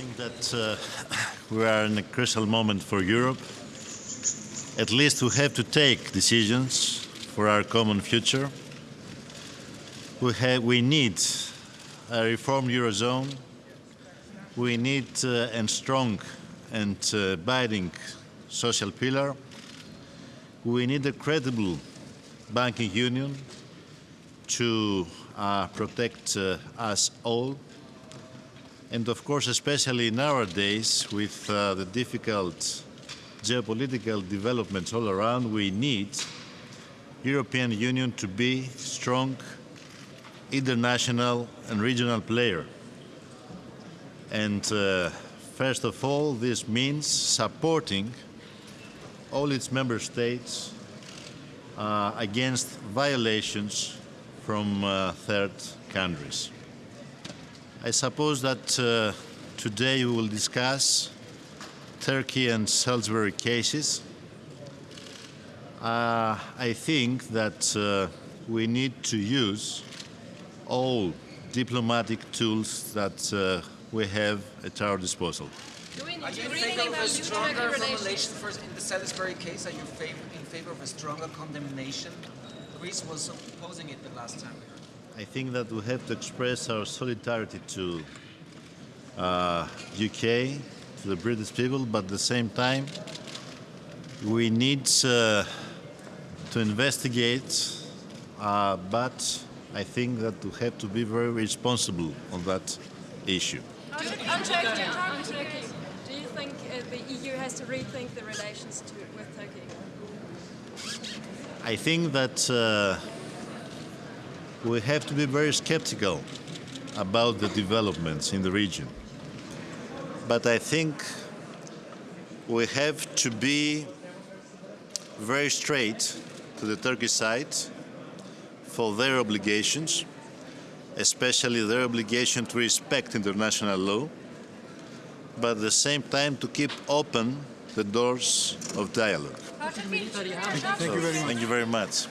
think that uh, we are in a crucial moment for Europe. At least we have to take decisions for our common future. We, have, we need a reformed Eurozone. We need uh, a strong and uh, binding social pillar. We need a credible banking union to uh, protect uh, us all and of course, especially nowadays, with uh, the difficult geopolitical developments all around, we need European Union to be strong international and regional player. And uh, first of all, this means supporting all its member states uh, against violations from uh, third countries. I suppose that uh, today we will discuss Turkey and Salisbury cases. Uh, I think that uh, we need to use all diplomatic tools that uh, we have at our disposal. Do we Are need you in favor of a stronger Turkey formulation relations? for, in the Salisbury case? Are you fav- in favor of a stronger condemnation? Greece was opposing it the last time we heard. I think that we have to express our solidarity to uh, UK, to the British people, but at the same time, we need uh, to investigate, uh, but I think that we have to be very responsible on that issue. On Turkey, on Turkey. Do you think uh, the EU has to rethink the relations to, with Turkey? I think that uh, we have to be very skeptical about the developments in the region. But I think we have to be very straight to the Turkish side for their obligations, especially their obligation to respect international law, but at the same time to keep open the doors of dialogue. Thank So, Thank you very much.